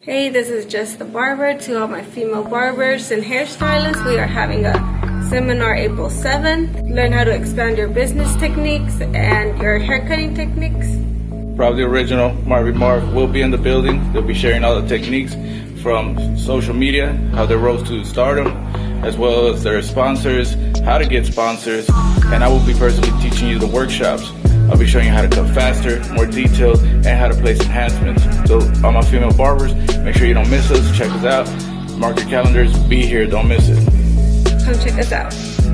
Hey, this is Just the Barber. To all my female barbers and hairstylists, we are having a seminar April 7th. Learn how to expand your business techniques and your haircutting techniques. Probably original Marvin Marv will be in the building. They'll be sharing all the techniques from social media, how they rose to stardom, as well as their sponsors, how to get sponsors, and I will be personally teaching you the workshops. I'll be showing you how to cut faster, more detailed, and how to place enhancements. So all my female barbers, make sure you don't miss us. Check us out. Mark your calendars. Be here. Don't miss it. Come check us out.